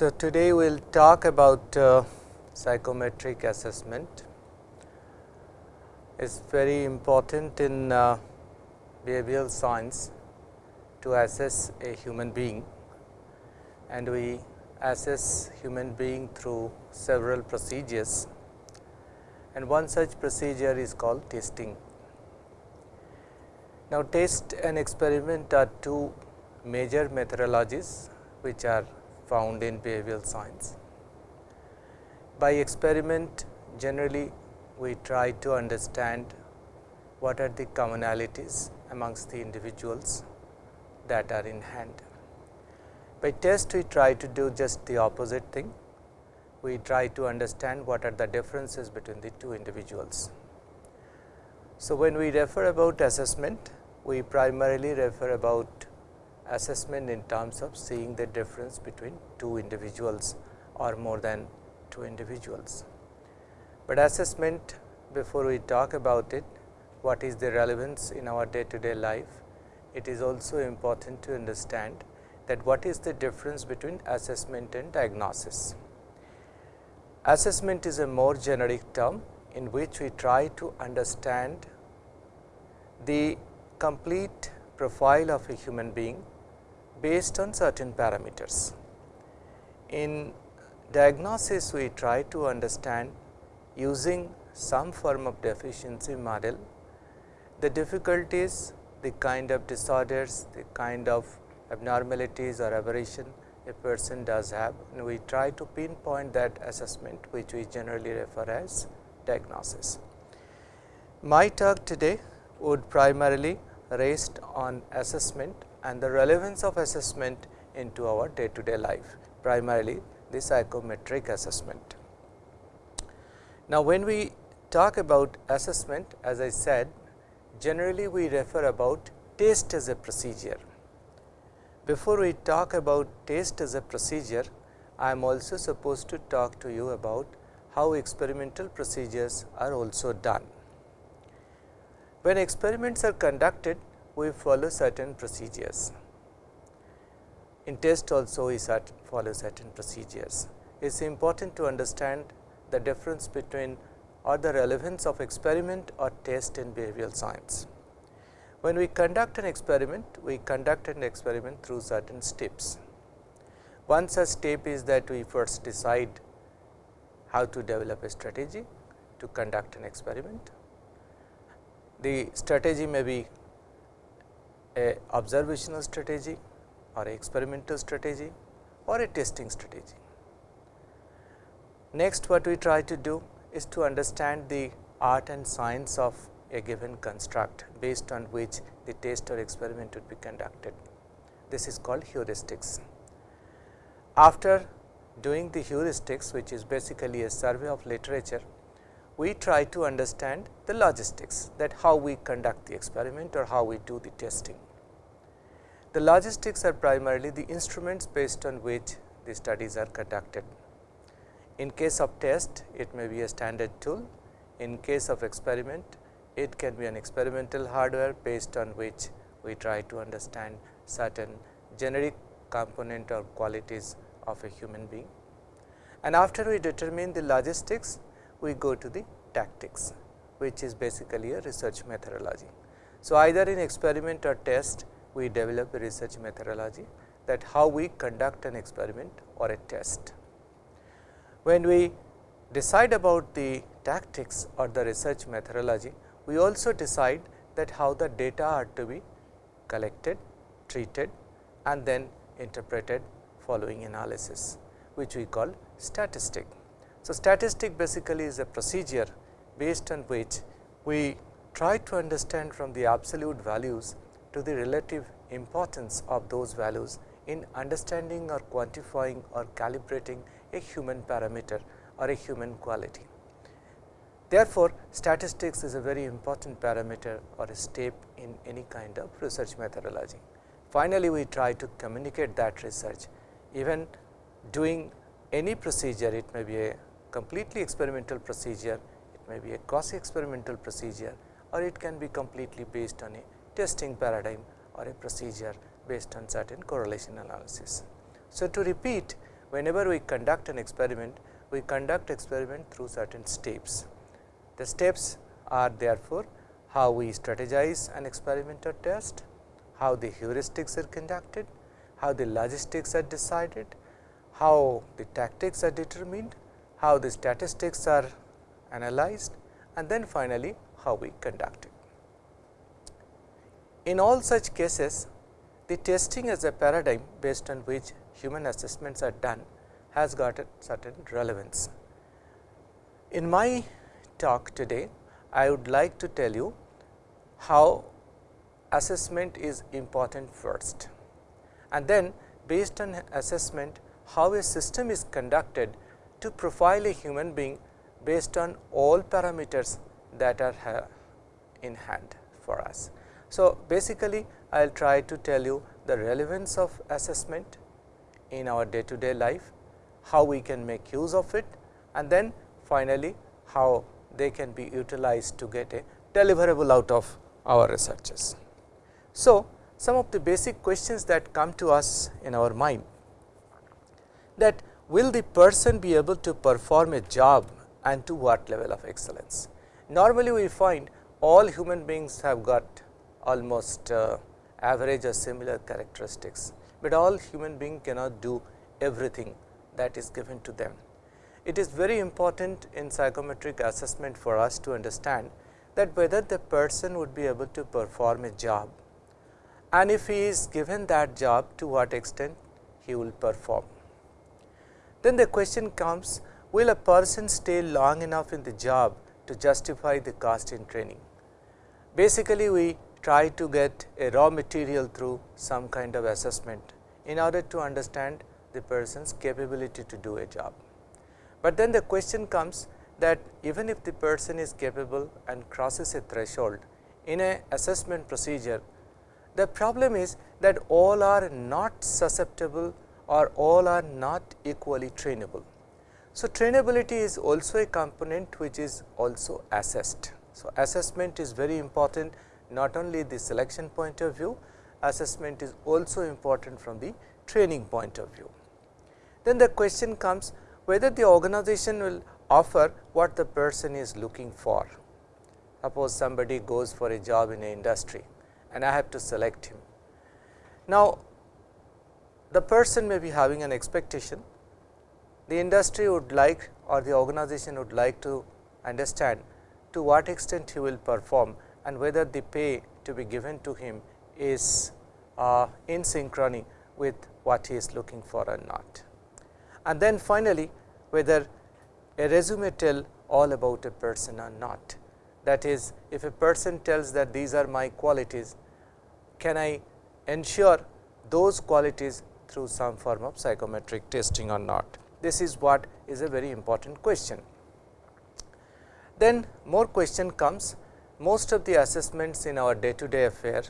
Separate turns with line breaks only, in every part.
So, today we will talk about uh, psychometric assessment. It is very important in uh, behavioral science to assess a human being and we assess human being through several procedures and one such procedure is called testing. Now, test and experiment are two major methodologies which are found in behavioral science. By experiment generally we try to understand what are the commonalities amongst the individuals that are in hand. By test we try to do just the opposite thing, we try to understand what are the differences between the two individuals. So, when we refer about assessment, we primarily refer about assessment in terms of seeing the difference between two individuals or more than two individuals. But assessment before we talk about it, what is the relevance in our day to day life, it is also important to understand that what is the difference between assessment and diagnosis. Assessment is a more generic term in which we try to understand the complete profile of a human being based on certain parameters. In diagnosis, we try to understand using some form of deficiency model, the difficulties, the kind of disorders, the kind of abnormalities or aberration a person does have and we try to pinpoint that assessment which we generally refer as diagnosis. My talk today would primarily rest on assessment and the relevance of assessment into our day to day life, primarily the psychometric assessment. Now, when we talk about assessment as I said generally we refer about test as a procedure. Before we talk about test as a procedure, I am also supposed to talk to you about how experimental procedures are also done. When experiments are conducted, we follow certain procedures. In test also we follow certain procedures. It is important to understand the difference between or the relevance of experiment or test in behavioral science. When we conduct an experiment, we conduct an experiment through certain steps. One such step is that we first decide how to develop a strategy to conduct an experiment. The strategy may be a observational strategy or experimental strategy or a testing strategy. Next what we try to do is to understand the art and science of a given construct based on which the test or experiment would be conducted. This is called heuristics. After doing the heuristics which is basically a survey of literature, we try to understand the logistics that how we conduct the experiment or how we do the testing. The logistics are primarily the instruments based on which the studies are conducted. In case of test, it may be a standard tool. In case of experiment, it can be an experimental hardware based on which we try to understand certain generic component or qualities of a human being. And after we determine the logistics, we go to the tactics, which is basically a research methodology. So, either in experiment or test, we develop a research methodology that how we conduct an experiment or a test. When we decide about the tactics or the research methodology, we also decide that how the data are to be collected, treated and then interpreted following analysis, which we call statistic. So, statistic basically is a procedure based on which we try to understand from the absolute values to the relative importance of those values in understanding or quantifying or calibrating a human parameter or a human quality. Therefore, statistics is a very important parameter or a step in any kind of research methodology. Finally, we try to communicate that research even doing any procedure it may be a completely experimental procedure, it may be a quasi experimental procedure or it can be completely based on a testing paradigm or a procedure based on certain correlation analysis. So, to repeat whenever we conduct an experiment, we conduct experiment through certain steps. The steps are therefore, how we strategize an experiment or test, how the heuristics are conducted, how the logistics are decided, how the tactics are determined, how the statistics are analyzed and then finally, how we conduct it. In all such cases, the testing as a paradigm based on which human assessments are done has got a certain relevance. In my talk today, I would like to tell you how assessment is important first and then based on assessment how a system is conducted to profile a human being based on all parameters that are in hand for us. So, basically I will try to tell you the relevance of assessment in our day to day life, how we can make use of it and then finally, how they can be utilized to get a deliverable out of our researches. So, some of the basic questions that come to us in our mind that will the person be able to perform a job and to what level of excellence. Normally, we find all human beings have got almost uh, average or similar characteristics, but all human being cannot do everything that is given to them. It is very important in psychometric assessment for us to understand that whether the person would be able to perform a job and if he is given that job to what extent he will perform. Then the question comes will a person stay long enough in the job to justify the cost in training. Basically, we try to get a raw material through some kind of assessment in order to understand the person's capability to do a job. But then the question comes that even if the person is capable and crosses a threshold in a assessment procedure, the problem is that all are not susceptible or all are not equally trainable. So, trainability is also a component which is also assessed. So, assessment is very important not only the selection point of view, assessment is also important from the training point of view. Then the question comes whether the organization will offer what the person is looking for. Suppose somebody goes for a job in an industry and I have to select him. Now, the person may be having an expectation, the industry would like or the organization would like to understand to what extent he will perform and whether the pay to be given to him is uh, in synchrony with what he is looking for or not. And then finally, whether a resume tell all about a person or not. That is, if a person tells that these are my qualities, can I ensure those qualities through some form of psychometric testing or not. This is what is a very important question. Then more question comes most of the assessments in our day to day affair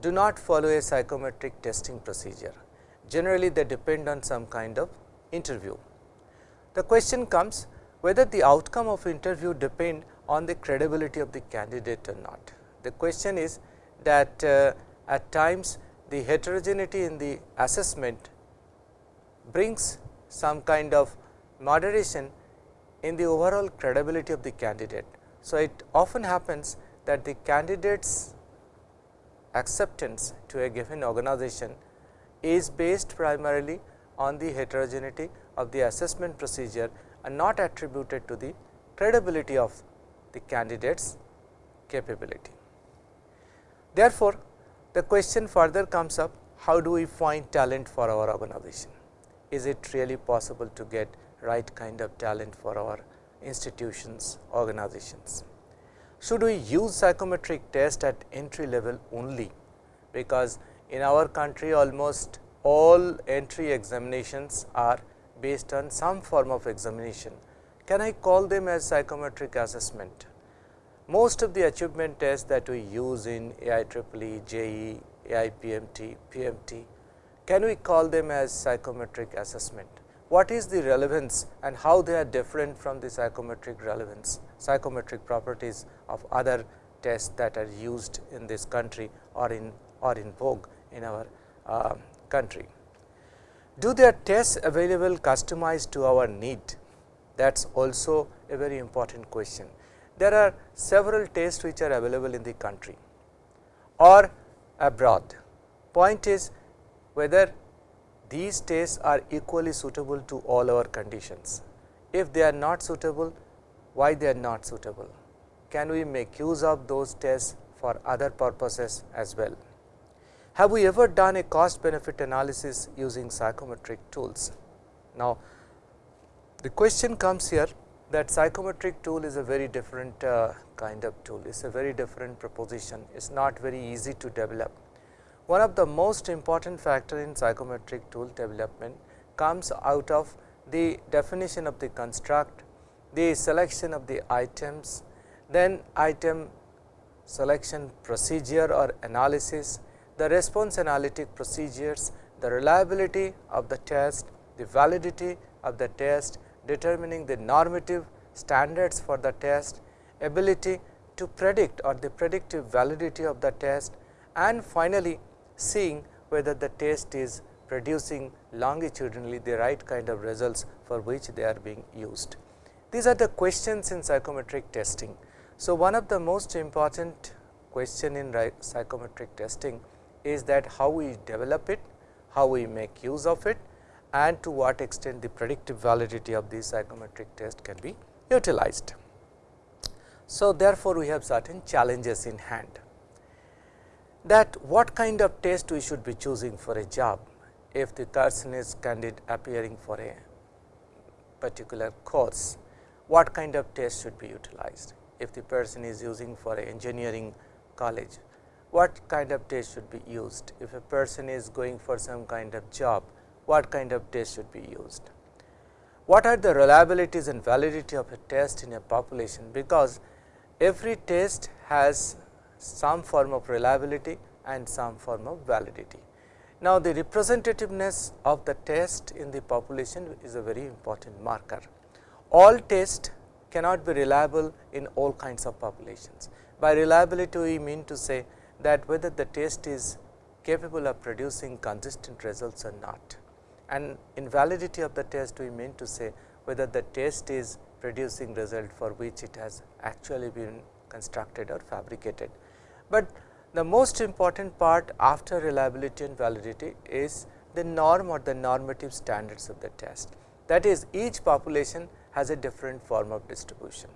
do not follow a psychometric testing procedure. Generally, they depend on some kind of interview. The question comes whether the outcome of interview depend on the credibility of the candidate or not. The question is that uh, at times the heterogeneity in the assessment brings some kind of moderation in the overall credibility of the candidate so, it often happens that the candidate's acceptance to a given organization is based primarily on the heterogeneity of the assessment procedure and not attributed to the credibility of the candidate's capability. Therefore, the question further comes up how do we find talent for our organization? Is it really possible to get right kind of talent for our institutions, organizations. Should we use psychometric test at entry level only? Because in our country almost all entry examinations are based on some form of examination. Can I call them as psychometric assessment? Most of the achievement tests that we use in AIEEE, JEE, AIPMT, PMT, can we call them as psychometric assessment? what is the relevance and how they are different from the psychometric relevance, psychometric properties of other tests that are used in this country or in or in vogue in our uh, country. Do their tests available customized to our need? That is also a very important question. There are several tests which are available in the country or abroad. Point is whether these tests are equally suitable to all our conditions. If they are not suitable, why they are not suitable? Can we make use of those tests for other purposes as well? Have we ever done a cost benefit analysis using psychometric tools? Now, the question comes here that psychometric tool is a very different uh, kind of tool, it is a very different proposition, it is not very easy to develop. One of the most important factor in psychometric tool development comes out of the definition of the construct, the selection of the items, then item selection procedure or analysis, the response analytic procedures, the reliability of the test, the validity of the test, determining the normative standards for the test, ability to predict or the predictive validity of the test and finally, seeing whether the test is producing longitudinally the right kind of results for which they are being used. These are the questions in psychometric testing. So, one of the most important question in psychometric testing is that how we develop it, how we make use of it and to what extent the predictive validity of the psychometric test can be utilized. So, therefore, we have certain challenges in hand. That what kind of test we should be choosing for a job if the person is candidate appearing for a particular course, what kind of test should be utilized? If the person is using for a engineering college, what kind of test should be used? If a person is going for some kind of job, what kind of test should be used what are the reliabilities and validity of a test in a population because every test has some form of reliability and some form of validity. Now, the representativeness of the test in the population is a very important marker. All tests cannot be reliable in all kinds of populations. By reliability, we mean to say that whether the test is capable of producing consistent results or not and in validity of the test we mean to say whether the test is producing result for which it has actually been constructed or fabricated. But the most important part after reliability and validity is the norm or the normative standards of the test. That is each population has a different form of distribution.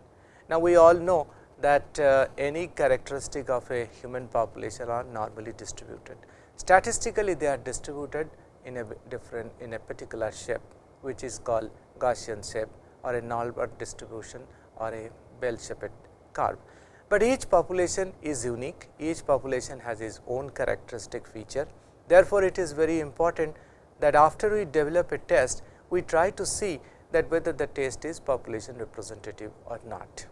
Now, we all know that uh, any characteristic of a human population are normally distributed. Statistically, they are distributed in a different in a particular shape which is called Gaussian shape or a normal distribution or a bell shaped curve. But each population is unique, each population has its own characteristic feature. Therefore, it is very important that after we develop a test, we try to see that whether the test is population representative or not.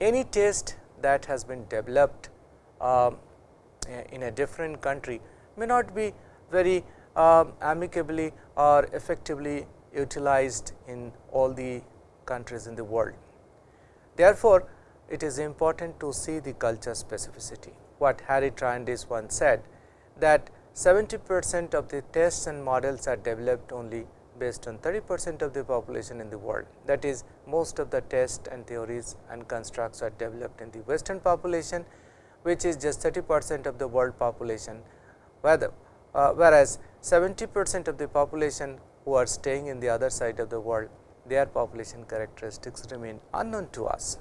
Any test that has been developed um, in a different country may not be very uh, amicably or effectively utilized in all the countries in the world. Therefore, it is important to see the culture specificity. What Harry Triandis once said that 70 percent of the tests and models are developed only based on 30 percent of the population in the world. That is most of the tests and theories and constructs are developed in the western population, which is just 30 percent of the world population, whether, uh, whereas 70 percent of the population who are staying in the other side of the world, their population characteristics remain unknown to us.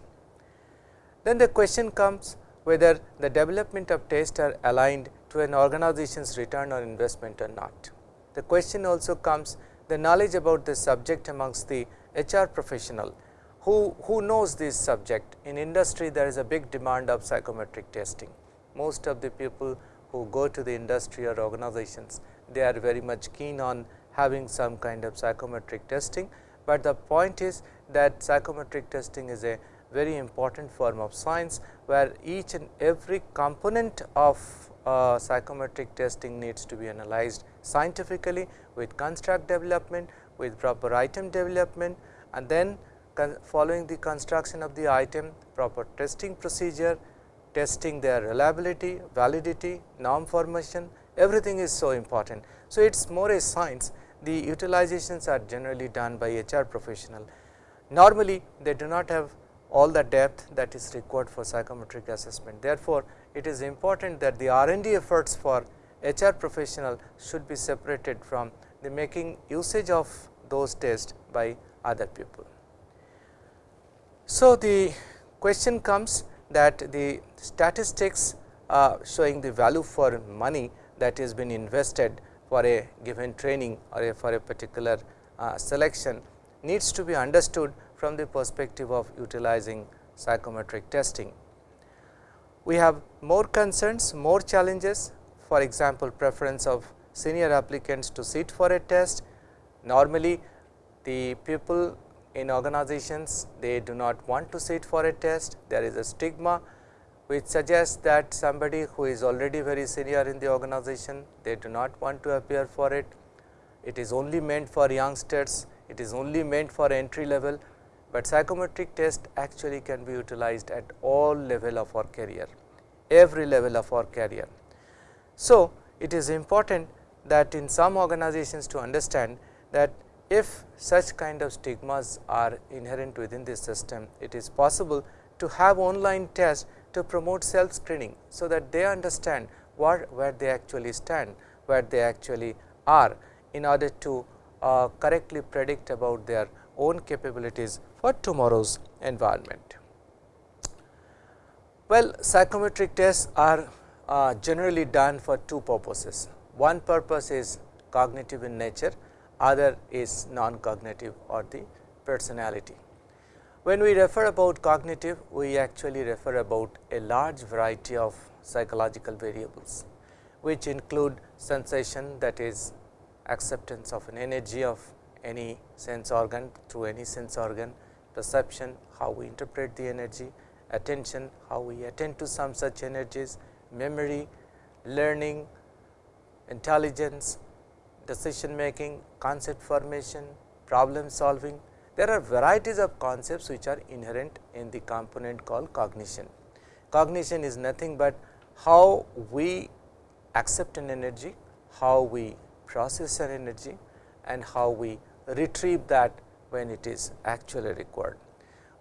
Then the question comes whether the development of tests are aligned to an organization's return on investment or not. The question also comes the knowledge about the subject amongst the HR professional who, who knows this subject. In industry there is a big demand of psychometric testing. Most of the people who go to the industry or organizations they are very much keen on having some kind of psychometric testing, but the point is that psychometric testing is a very important form of science, where each and every component of uh, psychometric testing needs to be analyzed scientifically with construct development, with proper item development and then following the construction of the item, proper testing procedure, testing their reliability, validity, norm formation, everything is so important. So, it is more a science the utilizations are generally done by HR professional. Normally, they do not have all the depth that is required for psychometric assessment. Therefore, it is important that the R and D efforts for HR professional should be separated from the making usage of those tests by other people. So, the question comes that the statistics uh, showing the value for money that has been invested for a given training or a for a particular uh, selection needs to be understood from the perspective of utilizing psychometric testing. We have more concerns, more challenges for example, preference of senior applicants to sit for a test. Normally, the people in organizations they do not want to sit for a test, there is a stigma which suggests that somebody who is already very senior in the organization, they do not want to appear for it. It is only meant for youngsters, it is only meant for entry level, but psychometric test actually can be utilized at all level of our career, every level of our career. So, it is important that in some organizations to understand that if such kind of stigmas are inherent within this system, it is possible to have online tests to promote self screening. So, that they understand what where they actually stand, where they actually are in order to uh, correctly predict about their own capabilities for tomorrow's environment. Well, psychometric tests are uh, generally done for two purposes. One purpose is cognitive in nature, other is non-cognitive or the personality. When we refer about cognitive, we actually refer about a large variety of psychological variables, which include sensation that is acceptance of an energy of any sense organ through any sense organ, perception, how we interpret the energy, attention, how we attend to some such energies, memory, learning, intelligence, decision making, concept formation, problem solving. There are varieties of concepts which are inherent in the component called cognition. Cognition is nothing but how we accept an energy, how we process an energy and how we retrieve that when it is actually required.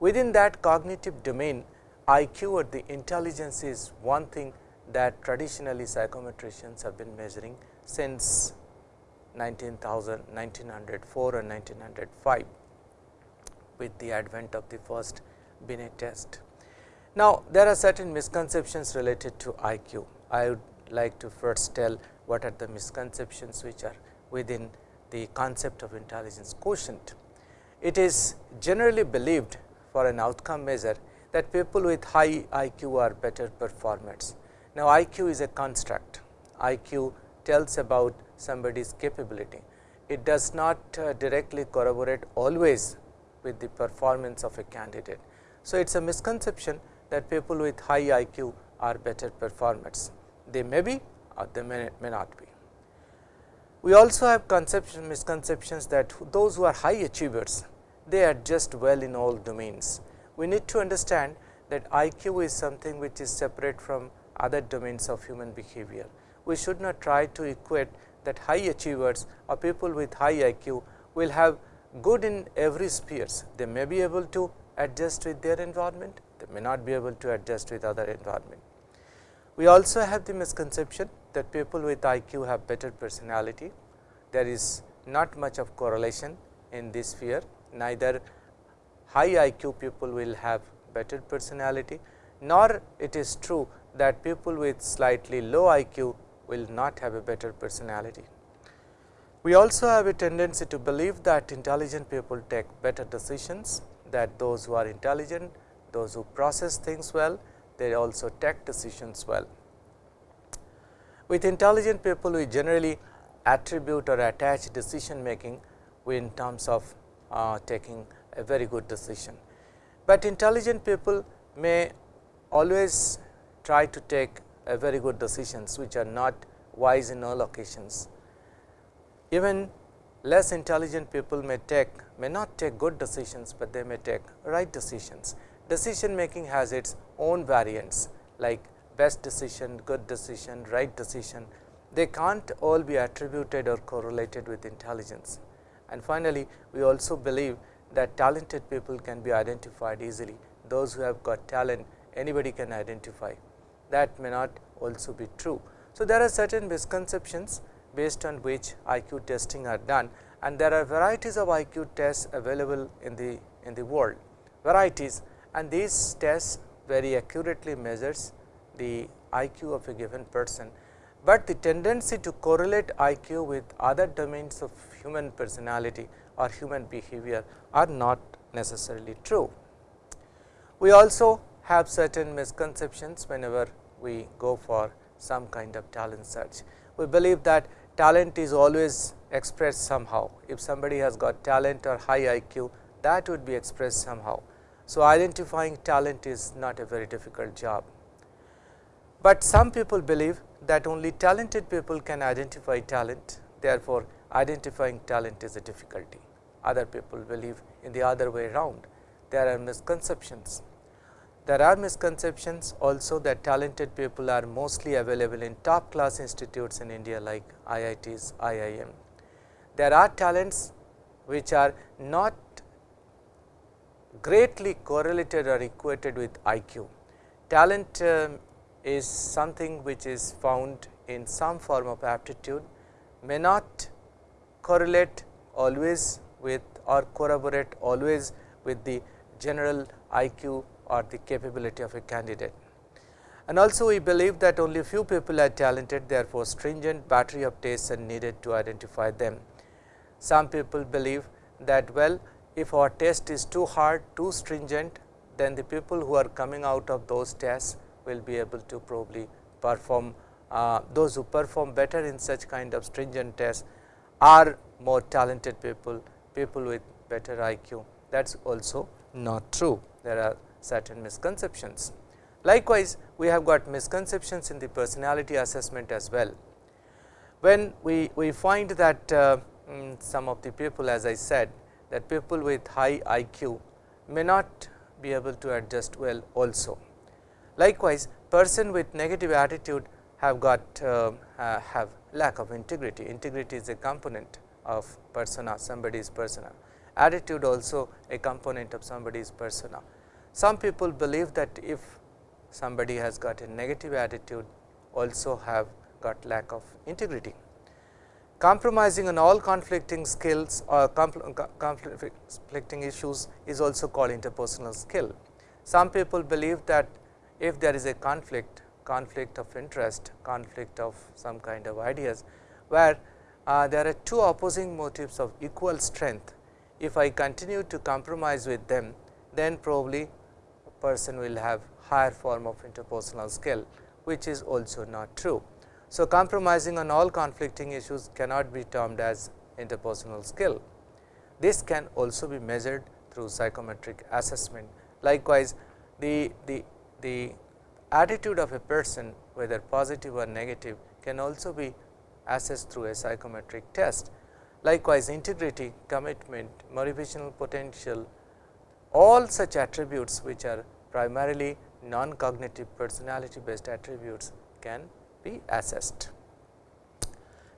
Within that cognitive domain, IQ or the intelligence is one thing that traditionally psychometricians have been measuring since 19,000, 1904 and 1905 with the advent of the first Binet test. Now, there are certain misconceptions related to IQ. I would like to first tell what are the misconceptions which are within the concept of intelligence quotient. It is generally believed for an outcome measure that people with high IQ are better performers now, IQ is a construct, IQ tells about somebody's capability. It does not uh, directly corroborate always with the performance of a candidate. So, it is a misconception that people with high IQ are better performers. They may be or they may, may not be. We also have conception misconceptions that those who are high achievers, they adjust well in all domains. We need to understand that IQ is something which is separate from other domains of human behavior. We should not try to equate that high achievers or people with high IQ will have good in every spheres. They may be able to adjust with their environment, they may not be able to adjust with other environment. We also have the misconception that people with IQ have better personality. There is not much of correlation in this sphere, neither high IQ people will have better personality, nor it is true that people with slightly low IQ will not have a better personality. We also have a tendency to believe that intelligent people take better decisions, that those who are intelligent, those who process things well, they also take decisions well. With intelligent people, we generally attribute or attach decision making in terms of uh, taking a very good decision. But intelligent people may always try to take a very good decisions which are not wise in all occasions. Even less intelligent people may take may not take good decisions, but they may take right decisions. Decision making has its own variants like best decision, good decision, right decision. they can't all be attributed or correlated with intelligence. And finally, we also believe that talented people can be identified easily. Those who have got talent, anybody can identify. That may not also be true. So, there are certain misconceptions based on which IQ testing are done and there are varieties of IQ tests available in the in the world varieties and these tests very accurately measures the IQ of a given person, but the tendency to correlate IQ with other domains of human personality or human behavior are not necessarily true. We also have certain misconceptions whenever we go for some kind of talent search. We believe that talent is always expressed somehow. If somebody has got talent or high IQ, that would be expressed somehow. So, identifying talent is not a very difficult job. But some people believe that only talented people can identify talent, therefore, identifying talent is a difficulty. Other people believe in the other way around. There are misconceptions. There are misconceptions also that talented people are mostly available in top class institutes in India like IITs, IIM. There are talents which are not greatly correlated or equated with IQ. Talent uh, is something which is found in some form of aptitude may not correlate always with or corroborate always with the general IQ or the capability of a candidate. And also we believe that only few people are talented therefore, stringent battery of tests are needed to identify them. Some people believe that well if our test is too hard, too stringent, then the people who are coming out of those tests will be able to probably perform uh, those who perform better in such kind of stringent tests are more talented people, people with better IQ. That is also not true. There are certain misconceptions. Likewise, we have got misconceptions in the personality assessment as well. When we, we find that uh, mm, some of the people as I said that people with high IQ may not be able to adjust well also. Likewise, person with negative attitude have got uh, uh, have lack of integrity. Integrity is a component of persona, somebody's persona. Attitude also a component of somebody's persona. Some people believe that if somebody has got a negative attitude also have got lack of integrity. Compromising on all conflicting skills or conflicting issues is also called interpersonal skill. Some people believe that if there is a conflict, conflict of interest, conflict of some kind of ideas, where uh, there are two opposing motives of equal strength. If I continue to compromise with them, then probably person will have higher form of interpersonal skill, which is also not true. So, compromising on all conflicting issues cannot be termed as interpersonal skill. This can also be measured through psychometric assessment. Likewise, the, the, the attitude of a person whether positive or negative can also be assessed through a psychometric test. Likewise, integrity, commitment, motivational potential, all such attributes which are primarily non-cognitive personality based attributes can be assessed.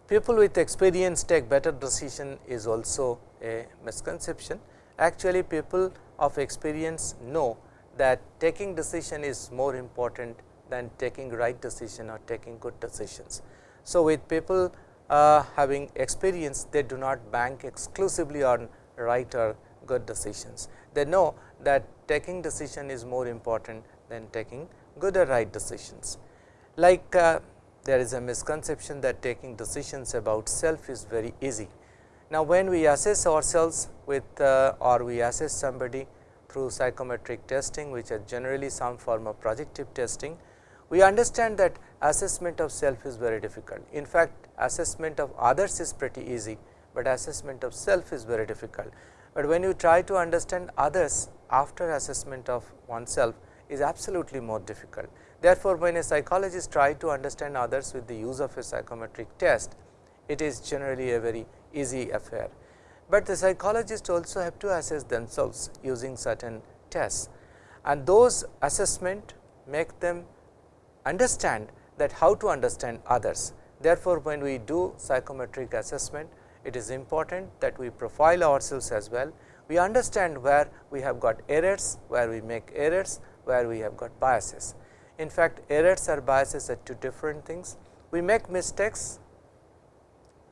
People with experience take better decision is also a misconception. Actually, people of experience know that taking decision is more important than taking right decision or taking good decisions. So, with people uh, having experience, they do not bank exclusively on right or good decisions. They know that taking decision is more important than taking good or right decisions. Like uh, there is a misconception that taking decisions about self is very easy. Now, when we assess ourselves with uh, or we assess somebody through psychometric testing which are generally some form of projective testing, we understand that assessment of self is very difficult. In fact, assessment of others is pretty easy, but assessment of self is very difficult. But when you try to understand others after assessment of oneself is absolutely more difficult. Therefore, when a psychologist try to understand others with the use of a psychometric test, it is generally a very easy affair. But the psychologists also have to assess themselves using certain tests and those assessment make them understand that how to understand others. Therefore, when we do psychometric assessment, it is important that we profile ourselves as well. We understand where we have got errors, where we make errors, where we have got biases. In fact, errors or biases are two different things. We make mistakes,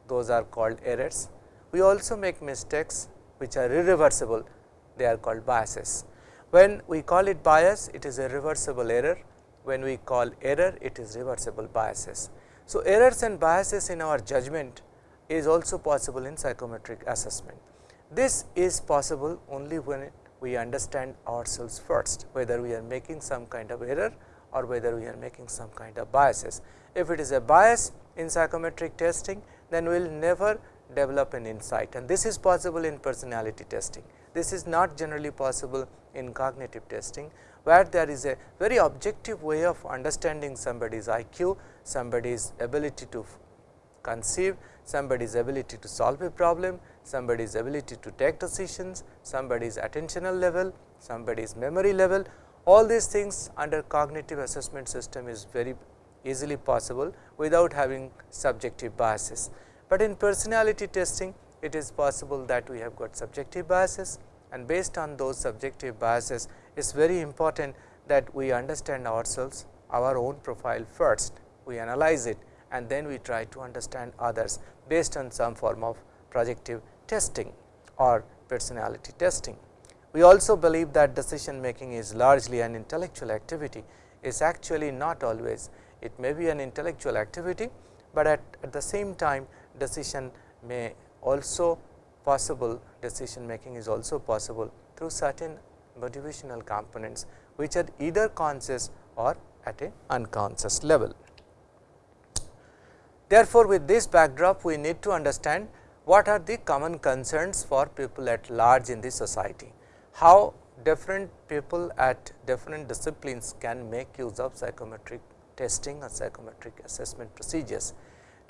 those are called errors. We also make mistakes which are irreversible, they are called biases. When we call it bias, it is a reversible error. When we call error, it is reversible biases. So, errors and biases in our judgment is also possible in psychometric assessment. This is possible only when we understand ourselves first, whether we are making some kind of error or whether we are making some kind of biases. If it is a bias in psychometric testing, then we will never develop an insight and this is possible in personality testing. This is not generally possible in cognitive testing, where there is a very objective way of understanding somebody's IQ, somebody's ability to conceive, somebody's ability to solve a problem, somebody's ability to take decisions, somebody's attentional level, somebody's memory level. All these things under cognitive assessment system is very easily possible without having subjective biases. But in personality testing, it is possible that we have got subjective biases and based on those subjective biases, it is very important that we understand ourselves, our own profile first, we analyze it and then we try to understand others based on some form of projective testing or personality testing. We also believe that decision making is largely an intellectual activity, is actually not always. It may be an intellectual activity, but at, at the same time decision may also possible decision making is also possible through certain motivational components, which are either conscious or at a unconscious level. Therefore, with this backdrop we need to understand what are the common concerns for people at large in the society, how different people at different disciplines can make use of psychometric testing or psychometric assessment procedures.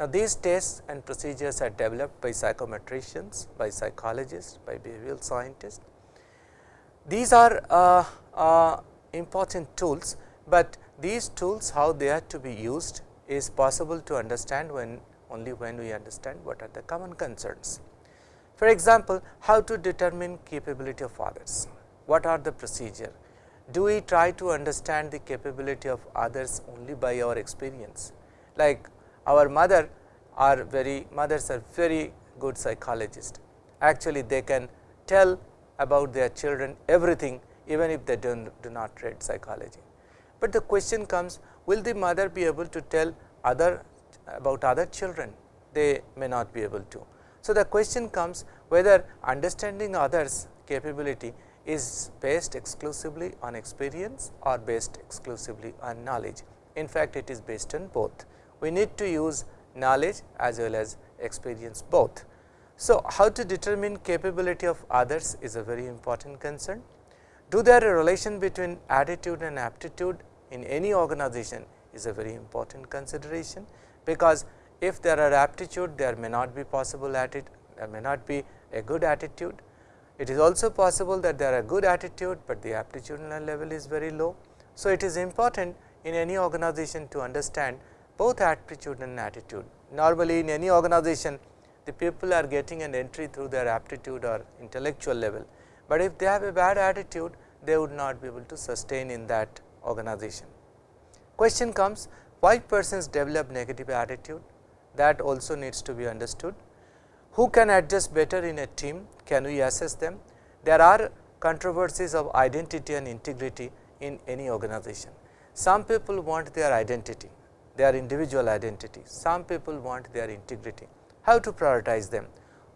Now, these tests and procedures are developed by psychometricians, by psychologists, by behavioral scientists. These are uh, uh, important tools, but these tools how they are to be used is possible to understand when only when we understand what are the common concerns. For example, how to determine capability of others, what are the procedure, do we try to understand the capability of others only by our experience, like our mother are very mothers are very good psychologists. Actually, they can tell about their children everything even if they do, do not read psychology. But the question comes will the mother be able to tell other about other children? They may not be able to. So, the question comes whether understanding others capability is based exclusively on experience or based exclusively on knowledge. In fact, it is based on both we need to use knowledge as well as experience both. So, how to determine capability of others is a very important concern. Do there a relation between attitude and aptitude in any organization is a very important consideration, because if there are aptitude there may not be possible attitude, there may not be a good attitude. It is also possible that there are good attitude, but the aptitudinal level is very low. So, it is important in any organization to understand both aptitude and attitude. Normally in any organization the people are getting an entry through their aptitude or intellectual level, but if they have a bad attitude they would not be able to sustain in that organization. Question comes why persons develop negative attitude that also needs to be understood. Who can adjust better in a team? Can we assess them? There are controversies of identity and integrity in any organization. Some people want their identity, their individual identity. Some people want their integrity. How to prioritize them?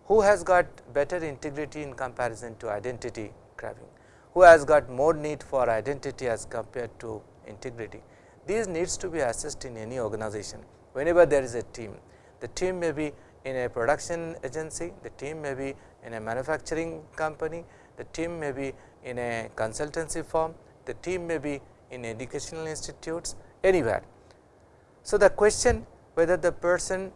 Who has got better integrity in comparison to identity grabbing? Who has got more need for identity as compared to integrity? These needs to be assessed in any organization. Whenever there is a team, the team may be in a production agency, the team may be in a manufacturing company, the team may be in a consultancy firm, the team may be in educational institutes, anywhere. So, the question whether the person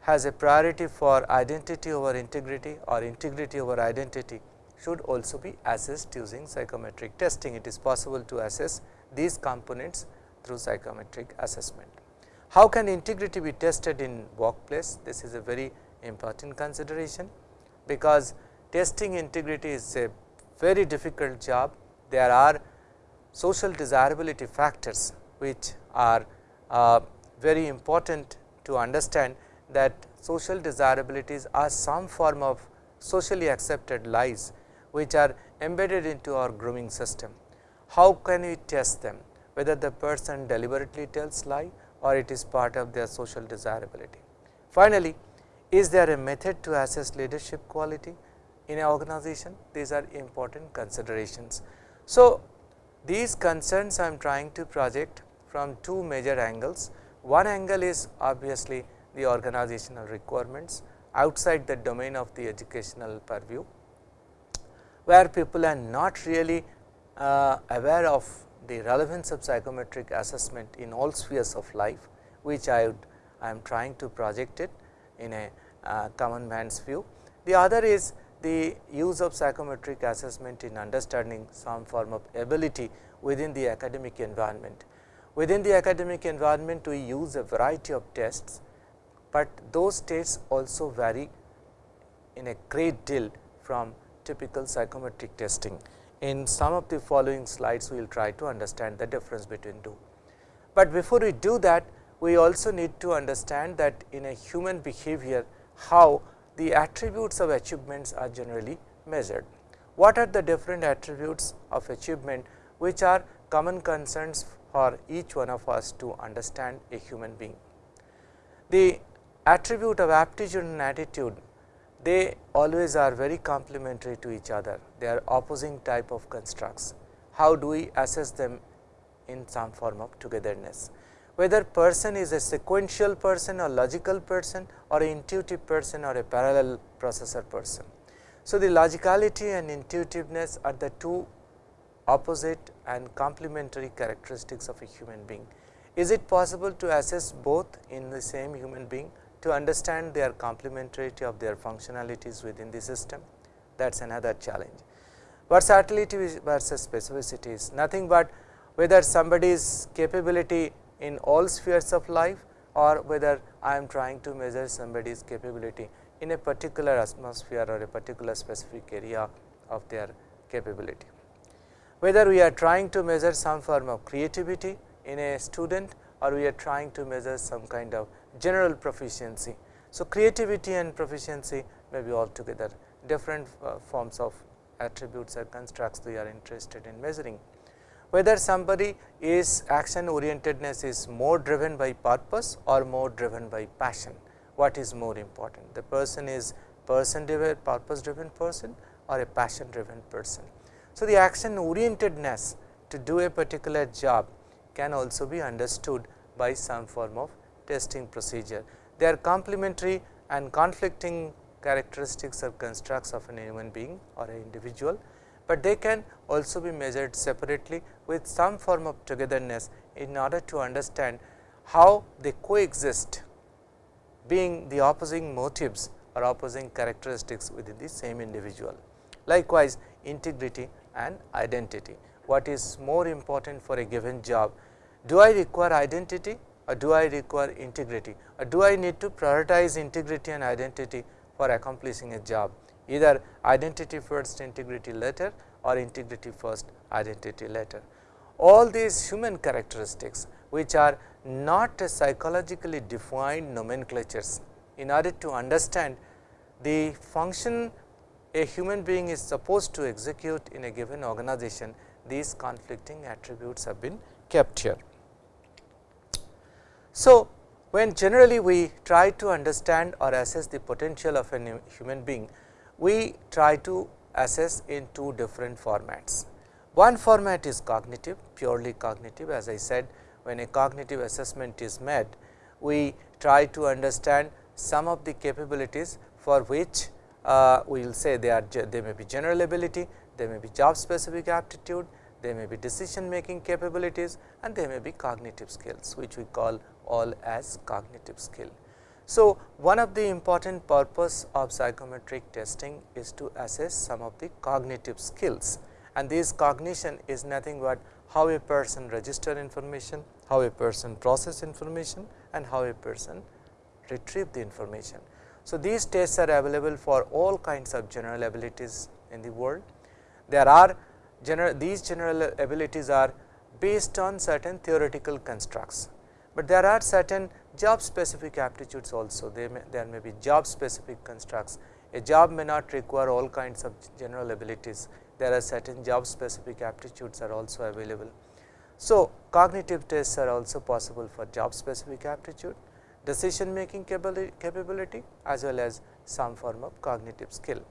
has a priority for identity over integrity or integrity over identity should also be assessed using psychometric testing. It is possible to assess these components through psychometric assessment. How can integrity be tested in workplace? This is a very important consideration, because testing integrity is a very difficult job. There are social desirability factors which are uh, very important to understand that social desirabilities are some form of socially accepted lies which are embedded into our grooming system. How can we test them whether the person deliberately tells lie or it is part of their social desirability. Finally, is there a method to assess leadership quality in an organization? These are important considerations. So, these concerns I am trying to project from two major angles. One angle is obviously the organizational requirements outside the domain of the educational purview, where people are not really uh, aware of the relevance of psychometric assessment in all spheres of life, which I would I am trying to project it in a uh, common man's view. The other is the use of psychometric assessment in understanding some form of ability within the academic environment. Within the academic environment, we use a variety of tests, but those tests also vary in a great deal from typical psychometric testing. In some of the following slides, we will try to understand the difference between two. But before we do that, we also need to understand that in a human behavior, how the attributes of achievements are generally measured. What are the different attributes of achievement which are common concerns for each one of us to understand a human being. The attribute of aptitude and attitude they always are very complementary to each other, they are opposing type of constructs. How do we assess them in some form of togetherness? Whether person is a sequential person or logical person or intuitive person or a parallel processor person. So, the logicality and intuitiveness are the two opposite and complementary characteristics of a human being. Is it possible to assess both in the same human being to understand their complementarity of their functionalities within the system? That is another challenge. Versatility versus specificity is nothing but whether somebody's capability in all spheres of life or whether I am trying to measure somebody's capability in a particular atmosphere or a particular specific area of their capability. Whether we are trying to measure some form of creativity in a student or we are trying to measure some kind of general proficiency. So, creativity and proficiency may be altogether different uh, forms of attributes or constructs we are interested in measuring. Whether somebody is action orientedness is more driven by purpose or more driven by passion, what is more important? The person is person driven, purpose driven person or a passion driven person. So, the action orientedness to do a particular job can also be understood by some form of testing procedure. They are complementary and conflicting characteristics or constructs of an human being or an individual, but they can also be measured separately with some form of togetherness in order to understand how they coexist being the opposing motives or opposing characteristics within the same individual. Likewise, integrity and identity. What is more important for a given job? Do I require identity or do I require integrity or do I need to prioritize integrity and identity for accomplishing a job either identity first integrity later or integrity first identity later. All these human characteristics which are not psychologically defined nomenclatures in order to understand the function a human being is supposed to execute in a given organization, these conflicting attributes have been kept here. So, when generally we try to understand or assess the potential of a human being, we try to assess in two different formats. One format is cognitive, purely cognitive as I said when a cognitive assessment is made, we try to understand some of the capabilities for which uh, we will say they are they may be general ability, they may be job specific aptitude, they may be decision making capabilities and they may be cognitive skills which we call all as cognitive skill. So, one of the important purpose of psychometric testing is to assess some of the cognitive skills and this cognition is nothing but how a person register information, how a person process information and how a person retrieve the information. So, these tests are available for all kinds of general abilities in the world. There are general these general abilities are based on certain theoretical constructs, but there are certain job specific aptitudes also may, there may be job specific constructs. A job may not require all kinds of general abilities, there are certain job specific aptitudes are also available. So, cognitive tests are also possible for job specific aptitude, decision making capability as well as some form of cognitive skill.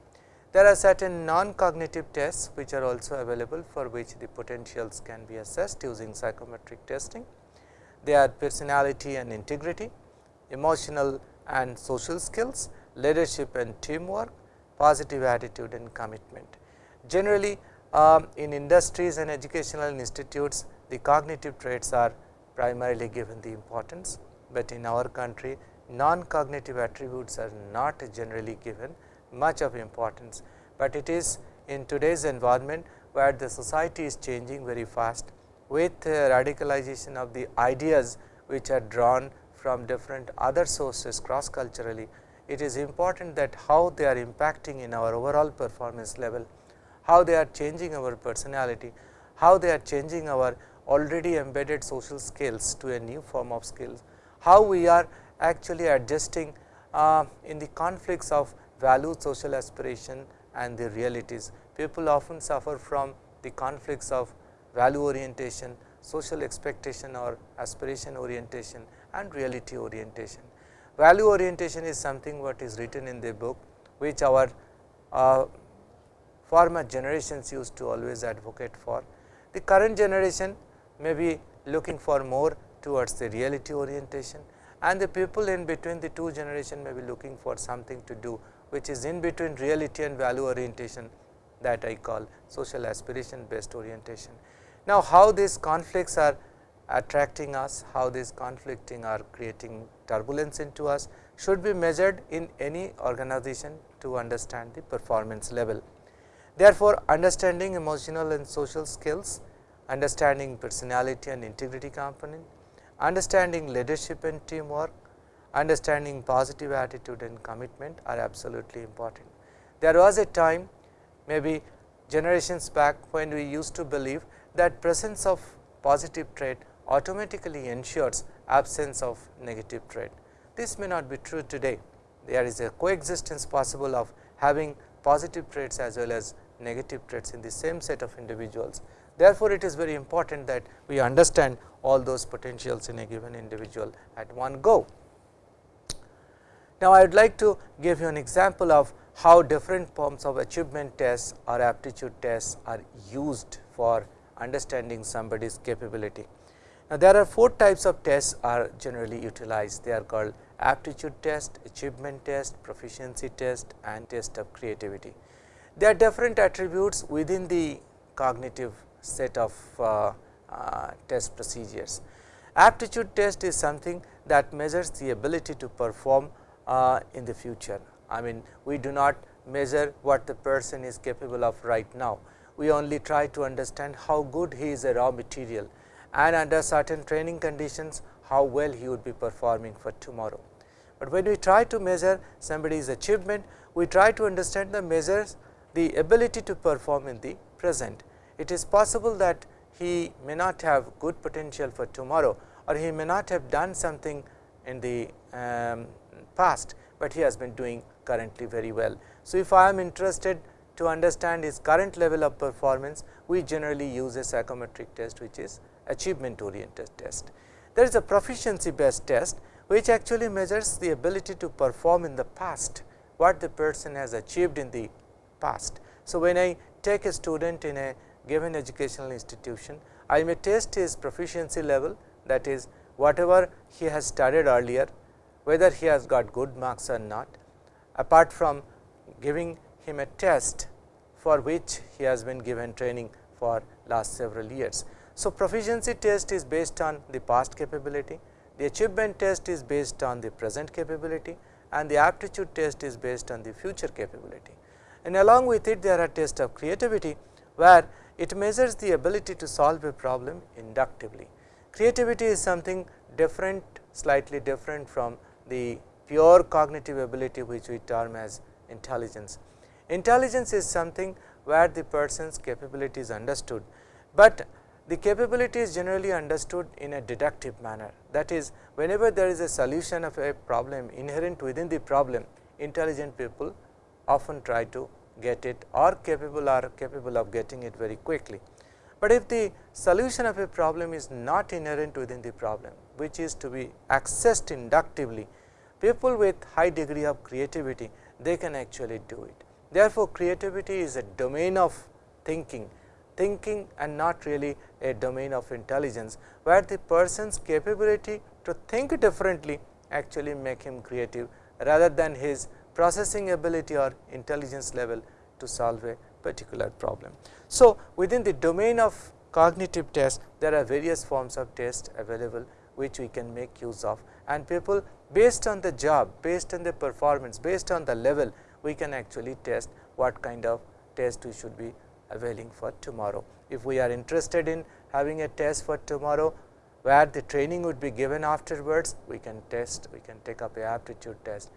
There are certain non-cognitive tests which are also available for which the potentials can be assessed using psychometric testing. They are personality and integrity, emotional and social skills, leadership and teamwork, positive attitude and commitment. Generally, um, in industries and educational institutes, the cognitive traits are primarily given the importance, but in our country non-cognitive attributes are not generally given much of importance, but it is in today's environment where the society is changing very fast with uh, radicalization of the ideas which are drawn from different other sources cross culturally, it is important that how they are impacting in our overall performance level, how they are changing our personality, how they are changing our already embedded social skills to a new form of skills, how we are actually adjusting uh, in the conflicts of value, social aspiration and the realities. People often suffer from the conflicts of value orientation, social expectation or aspiration orientation and reality orientation. Value orientation is something what is written in the book, which our uh, former generations used to always advocate for. The current generation may be looking for more towards the reality orientation and the people in between the two generation may be looking for something to do which is in between reality and value orientation that I call social aspiration based orientation. Now, how these conflicts are attracting us, how these conflicting are creating turbulence into us should be measured in any organization to understand the performance level. Therefore, understanding emotional and social skills, understanding personality and integrity component, understanding leadership and teamwork, understanding positive attitude and commitment are absolutely important. There was a time maybe generations back when we used to believe that presence of positive trait automatically ensures absence of negative trait. This may not be true today. There is a coexistence possible of having positive traits as well as negative traits in the same set of individuals. Therefore, it is very important that we understand all those potentials in a given individual at one go. Now, I would like to give you an example of how different forms of achievement tests or aptitude tests are used for understanding somebody's capability. Now, there are four types of tests are generally utilized. They are called aptitude test, achievement test, proficiency test and test of creativity. There are different attributes within the cognitive set of uh, uh, test procedures. Aptitude test is something that measures the ability to perform uh, in the future. I mean we do not measure what the person is capable of right now. We only try to understand how good he is a raw material and under certain training conditions how well he would be performing for tomorrow. But when we try to measure somebody's achievement, we try to understand the measures the ability to perform in the present. It is possible that he may not have good potential for tomorrow or he may not have done something in the um, past, but he has been doing currently very well. So, if I am interested to understand his current level of performance, we generally use a psychometric test which is achievement oriented test. There is a proficiency based test which actually measures the ability to perform in the past, what the person has achieved in the past. So, when I take a student in a given educational institution, I may test his proficiency level that is whatever he has studied earlier, whether he has got good marks or not, apart from giving him a test for which he has been given training for last several years. So, proficiency test is based on the past capability, the achievement test is based on the present capability and the aptitude test is based on the future capability. And along with it there are tests of creativity, where it measures the ability to solve a problem inductively. Creativity is something different slightly different from the pure cognitive ability which we term as intelligence. Intelligence is something where the person's capability is understood, but the capability is generally understood in a deductive manner. That is, whenever there is a solution of a problem inherent within the problem, intelligent people often try to get it or capable are capable of getting it very quickly. But if the solution of a problem is not inherent within the problem, which is to be accessed inductively, people with high degree of creativity, they can actually do it. Therefore, creativity is a domain of thinking, thinking and not really a domain of intelligence, where the person's capability to think differently actually make him creative rather than his processing ability or intelligence level to solve a particular problem. So, within the domain of cognitive test, there are various forms of test available which we can make use of and people based on the job, based on the performance, based on the level, we can actually test what kind of test we should be availing for tomorrow. If we are interested in having a test for tomorrow, where the training would be given afterwards, we can test, we can take up a aptitude test.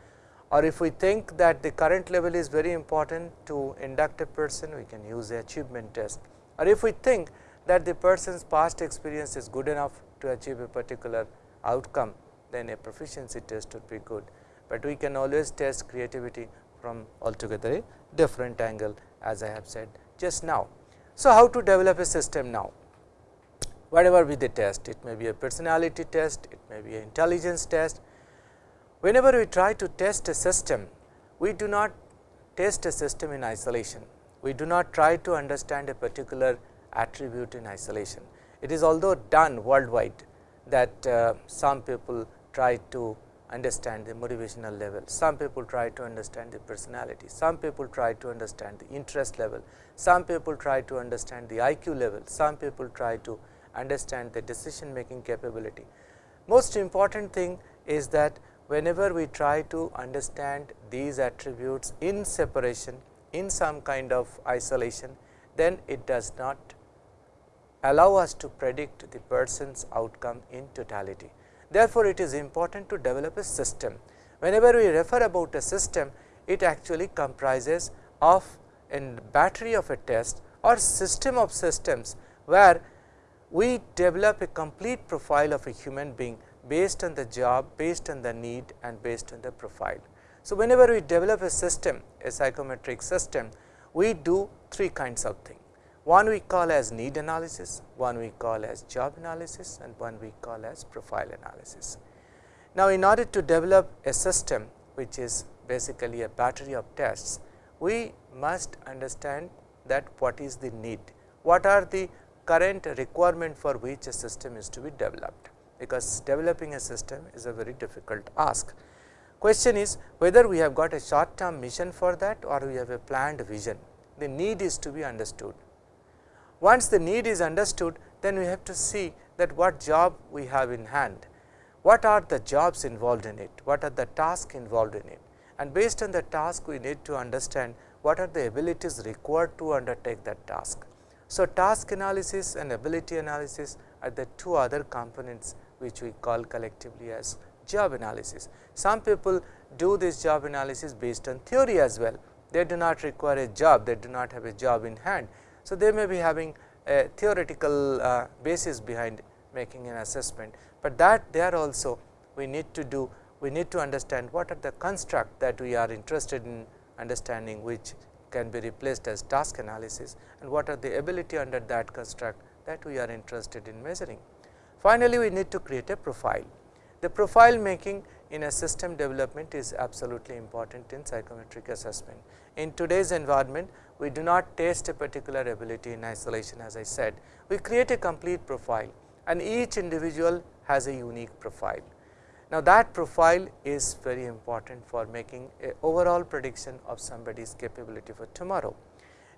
Or if we think that the current level is very important to induct a person, we can use the achievement test. Or if we think that the person's past experience is good enough to achieve a particular outcome, then a proficiency test would be good. But we can always test creativity from altogether a different angle as I have said just now. So, how to develop a system now? Whatever be the test, it may be a personality test, it may be an intelligence test. Whenever we try to test a system, we do not test a system in isolation. We do not try to understand a particular attribute in isolation. It is although done worldwide that uh, some people try to understand the motivational level, some people try to understand the personality, some people try to understand the interest level, some people try to understand the IQ level, some people try to understand the decision making capability. Most important thing is that whenever we try to understand these attributes in separation in some kind of isolation, then it does not allow us to predict the person's outcome in totality. Therefore, it is important to develop a system. Whenever we refer about a system, it actually comprises of a battery of a test or system of systems, where we develop a complete profile of a human being based on the job, based on the need and based on the profile. So, whenever we develop a system, a psychometric system, we do three kinds of things. One we call as need analysis, one we call as job analysis and one we call as profile analysis. Now, in order to develop a system which is basically a battery of tests, we must understand that what is the need, what are the current requirement for which a system is to be developed, because developing a system is a very difficult ask. Question is whether we have got a short term mission for that or we have a planned vision. The need is to be understood once the need is understood, then we have to see that what job we have in hand, what are the jobs involved in it, what are the tasks involved in it? And based on the task we need to understand what are the abilities required to undertake that task. So, task analysis and ability analysis are the two other components which we call collectively as job analysis. Some people do this job analysis based on theory as well, they do not require a job, they do not have a job in hand, so, they may be having a theoretical uh, basis behind making an assessment, but that there also we need to do we need to understand what are the construct that we are interested in understanding which can be replaced as task analysis and what are the ability under that construct that we are interested in measuring. Finally, we need to create a profile. The profile making in a system development is absolutely important in psychometric assessment. In today's environment, we do not test a particular ability in isolation as I said. We create a complete profile and each individual has a unique profile. Now, that profile is very important for making a overall prediction of somebody's capability for tomorrow.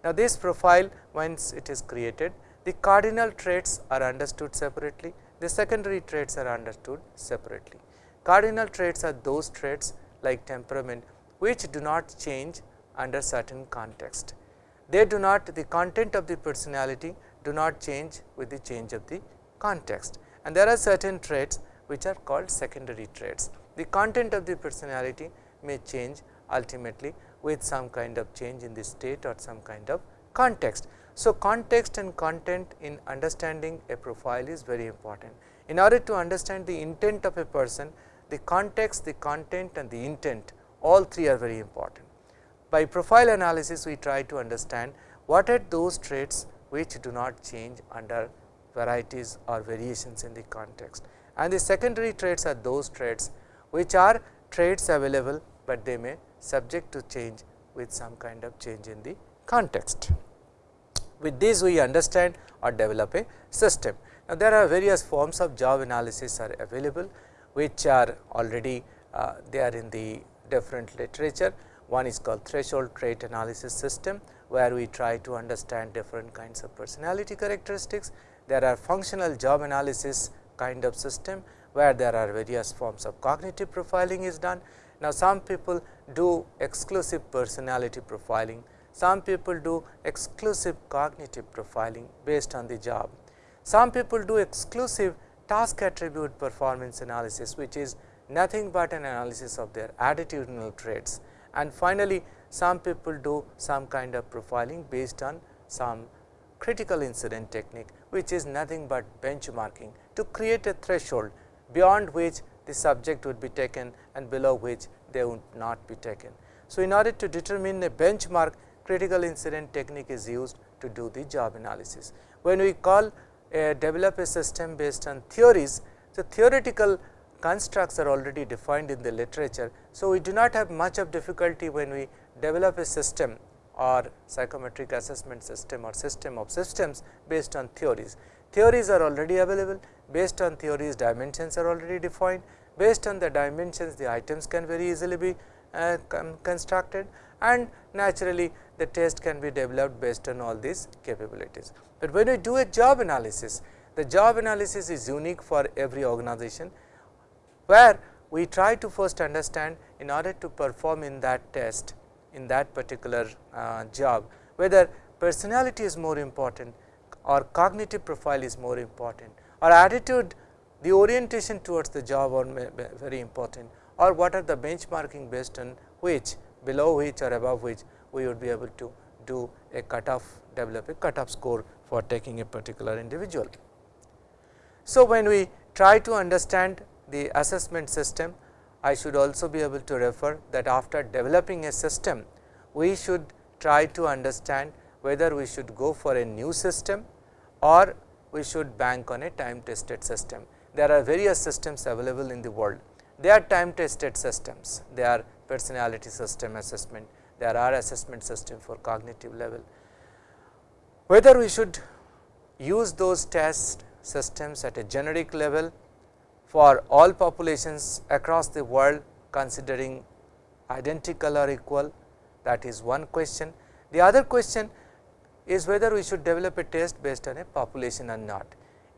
Now, this profile once it is created, the cardinal traits are understood separately, the secondary traits are understood separately. Cardinal traits are those traits like temperament, which do not change under certain context they do not the content of the personality do not change with the change of the context and there are certain traits which are called secondary traits. The content of the personality may change ultimately with some kind of change in the state or some kind of context. So, context and content in understanding a profile is very important. In order to understand the intent of a person, the context, the content and the intent all three are very important. By profile analysis, we try to understand what are those traits which do not change under varieties or variations in the context. And the secondary traits are those traits which are traits available, but they may subject to change with some kind of change in the context. With this we understand or develop a system. Now, there are various forms of job analysis are available, which are already uh, they are in the different literature. One is called threshold trait analysis system, where we try to understand different kinds of personality characteristics. There are functional job analysis kind of system, where there are various forms of cognitive profiling is done. Now, some people do exclusive personality profiling, some people do exclusive cognitive profiling based on the job. Some people do exclusive task attribute performance analysis, which is nothing but an analysis of their attitudinal traits. And finally, some people do some kind of profiling based on some critical incident technique, which is nothing but benchmarking to create a threshold beyond which the subject would be taken and below which they would not be taken. So, in order to determine a benchmark critical incident technique is used to do the job analysis. When we call a develop a system based on theories, the theoretical constructs are already defined in the literature. So, we do not have much of difficulty when we develop a system or psychometric assessment system or system of systems based on theories. Theories are already available, based on theories dimensions are already defined, based on the dimensions the items can very easily be uh, constructed and naturally the test can be developed based on all these capabilities. But when we do a job analysis, the job analysis is unique for every organization, where we try to first understand in order to perform in that test in that particular uh, job, whether personality is more important or cognitive profile is more important or attitude the orientation towards the job are very important or what are the benchmarking based on which below which or above which we would be able to do a cutoff develop a cutoff score for taking a particular individual. So, when we try to understand the assessment system, I should also be able to refer that after developing a system, we should try to understand whether we should go for a new system or we should bank on a time tested system. There are various systems available in the world. They are time tested systems, they are personality system assessment, there are assessment system for cognitive level. Whether we should use those test systems at a generic level for all populations across the world considering identical or equal that is one question. The other question is whether we should develop a test based on a population or not.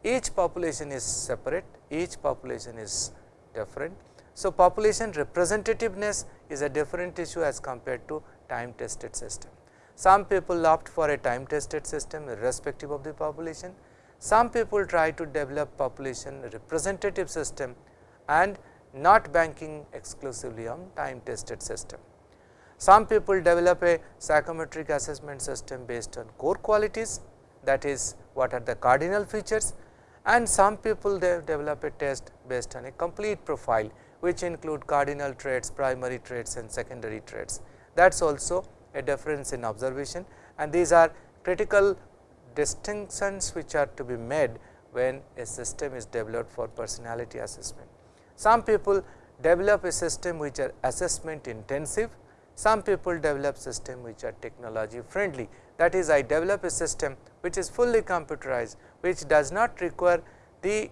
Each population is separate, each population is different. So, population representativeness is a different issue as compared to time tested system. Some people opt for a time tested system irrespective of the population. Some people try to develop population representative system and not banking exclusively on time tested system. Some people develop a psychometric assessment system based on core qualities that is what are the cardinal features and some people they develop a test based on a complete profile which include cardinal traits, primary traits and secondary traits. That is also a difference in observation and these are critical distinctions which are to be made when a system is developed for personality assessment. Some people develop a system which are assessment intensive, some people develop system which are technology friendly. That is I develop a system which is fully computerized, which does not require the,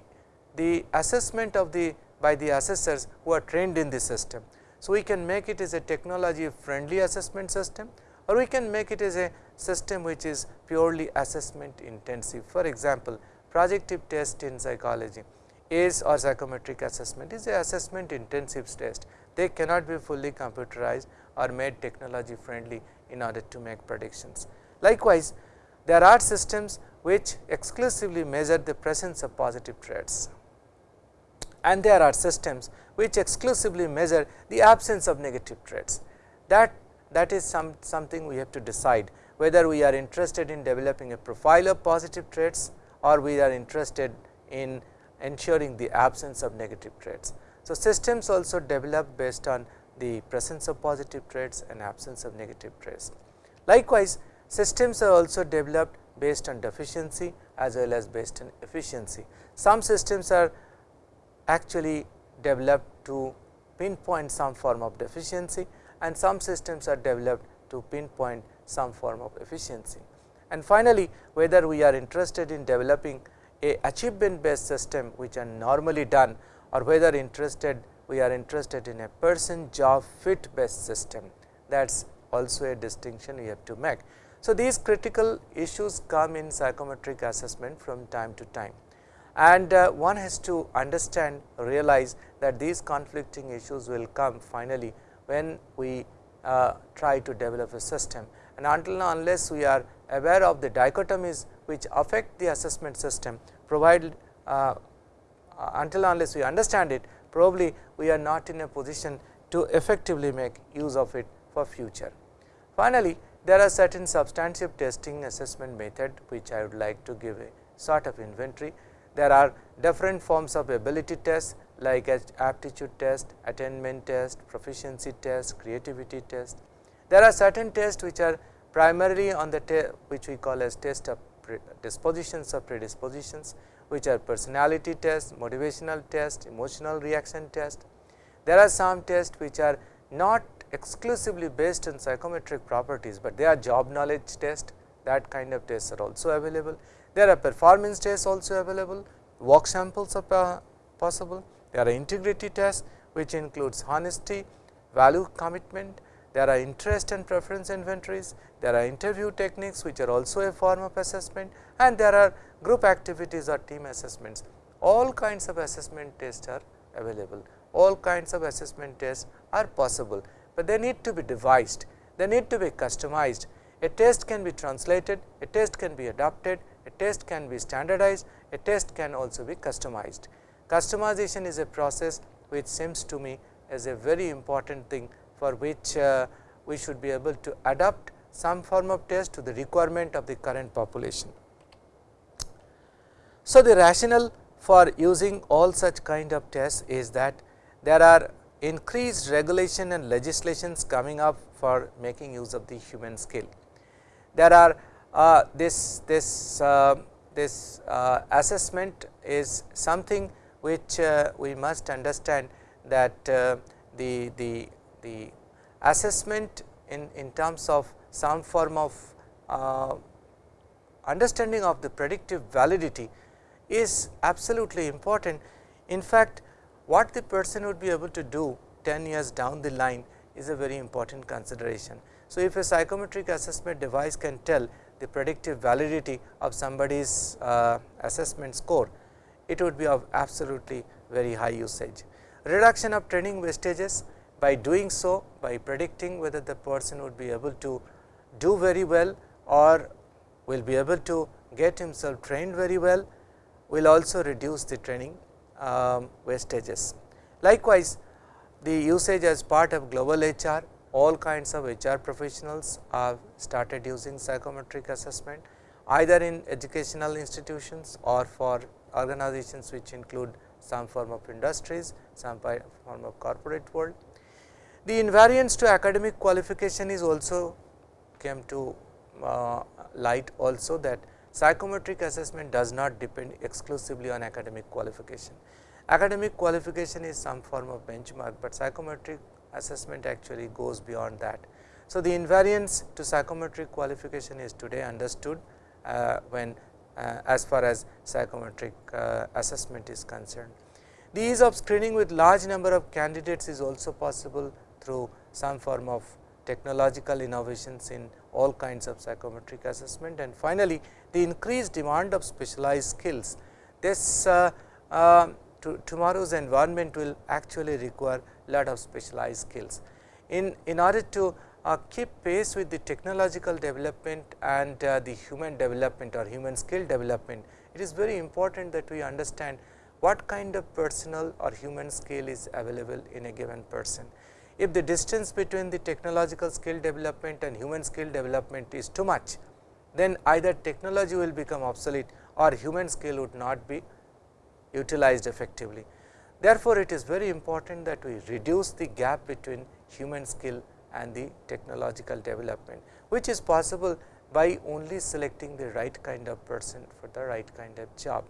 the assessment of the by the assessors who are trained in the system. So, we can make it as a technology friendly assessment system or we can make it as a system which is purely assessment intensive. For example, projective test in psychology is or psychometric assessment is a assessment intensive test. They cannot be fully computerized or made technology friendly in order to make predictions. Likewise, there are systems which exclusively measure the presence of positive traits and there are systems which exclusively measure the absence of negative traits. That, that is some, something we have to decide whether we are interested in developing a profile of positive traits or we are interested in ensuring the absence of negative traits. So, systems also develop based on the presence of positive traits and absence of negative traits. Likewise, systems are also developed based on deficiency as well as based on efficiency. Some systems are actually developed to pinpoint some form of deficiency and some systems are developed to pinpoint some form of efficiency. And finally, whether we are interested in developing a achievement based system which are normally done or whether interested we are interested in a person job fit based system that is also a distinction we have to make. So, these critical issues come in psychometric assessment from time to time and uh, one has to understand realize that these conflicting issues will come finally when we uh, try to develop a system and until now unless we are aware of the dichotomies which affect the assessment system provided uh, uh, until unless we understand it probably we are not in a position to effectively make use of it for future. Finally, there are certain substantive testing assessment method which I would like to give a sort of inventory. There are different forms of ability tests like aptitude test, attainment test, proficiency test, creativity test. There are certain tests which are primarily on the which we call as test of dispositions or predispositions which are personality tests, motivational test, emotional reaction test. There are some tests which are not exclusively based on psychometric properties, but they are job knowledge test that kind of tests are also available. There are performance tests also available, work samples are possible, there are integrity tests which includes honesty, value commitment, there are interest and preference inventories, there are interview techniques which are also a form of assessment. And there are group activities or team assessments. All kinds of assessment tests are available, all kinds of assessment tests are possible, but they need to be devised, they need to be customized. A test can be translated, a test can be adapted, a test can be standardized, a test can also be customized. Customization is a process which seems to me as a very important thing for which uh, we should be able to adapt some form of test to the requirement of the current population. So, the rationale for using all such kind of tests is that there are increased regulation and legislations coming up for making use of the human skill. There are uh, this this uh, this uh, assessment is something which uh, we must understand that uh, the the the assessment in in terms of some form of uh, understanding of the predictive validity is absolutely important. In fact, what the person would be able to do 10 years down the line is a very important consideration. So, if a psychometric assessment device can tell the predictive validity of somebody's uh, assessment score, it would be of absolutely very high usage. Reduction of training wastages by doing so by predicting whether the person would be able to do very well or will be able to get himself trained very well will also reduce the training um, wastages. Likewise, the usage as part of global HR, all kinds of HR professionals have started using psychometric assessment either in educational institutions or for organizations which include some form of industries, some form of corporate world. The invariance to academic qualification is also came to uh, light also that Psychometric assessment does not depend exclusively on academic qualification. Academic qualification is some form of benchmark, but psychometric assessment actually goes beyond that. So, the invariance to psychometric qualification is today understood uh, when uh, as far as psychometric uh, assessment is concerned. The ease of screening with large number of candidates is also possible through some form of technological innovations in all kinds of psychometric assessment and finally, the increased demand of specialized skills. This uh, uh, to tomorrow's environment will actually require lot of specialized skills. In, in order to uh, keep pace with the technological development and uh, the human development or human skill development, it is very important that we understand what kind of personal or human skill is available in a given person. If the distance between the technological skill development and human skill development is too much, then either technology will become obsolete or human skill would not be utilized effectively. Therefore, it is very important that we reduce the gap between human skill and the technological development, which is possible by only selecting the right kind of person for the right kind of job.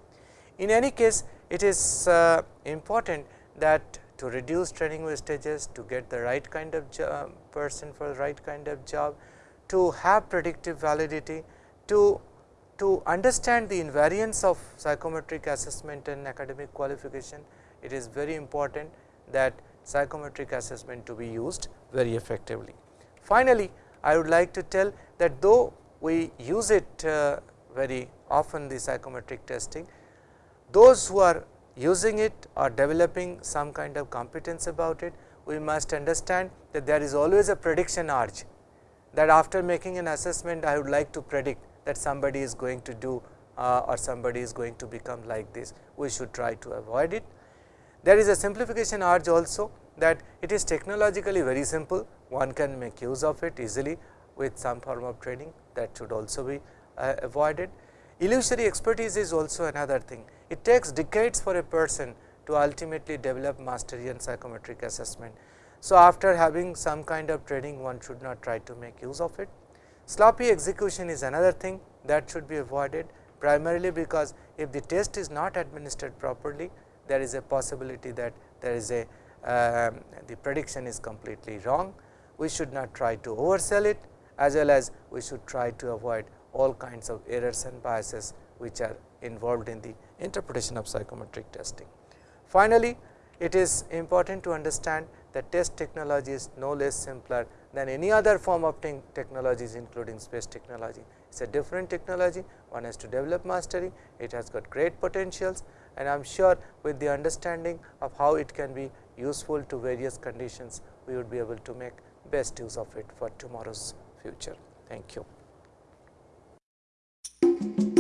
In any case, it is uh, important that to reduce training wastages, to get the right kind of person for the right kind of job, to have predictive validity, to, to understand the invariance of psychometric assessment and academic qualification, it is very important that psychometric assessment to be used very effectively. Finally, I would like to tell that though we use it uh, very often the psychometric testing, those who are using it or developing some kind of competence about it, we must understand that there is always a prediction urge that after making an assessment I would like to predict that somebody is going to do uh, or somebody is going to become like this, we should try to avoid it. There is a simplification urge also that it is technologically very simple, one can make use of it easily with some form of training that should also be uh, avoided. Illusory expertise is also another thing. It takes decades for a person to ultimately develop mastery in psychometric assessment. So, after having some kind of training one should not try to make use of it. Sloppy execution is another thing that should be avoided primarily because if the test is not administered properly there is a possibility that there is a uh, the prediction is completely wrong. We should not try to oversell it as well as we should try to avoid all kinds of errors and biases which are involved in the interpretation of psychometric testing. Finally, it is important to understand that test technology is no less simpler than any other form of technologies including space technology. It is a different technology, one has to develop mastery, it has got great potentials and I am sure with the understanding of how it can be useful to various conditions, we would be able to make best use of it for tomorrow's future. Thank you.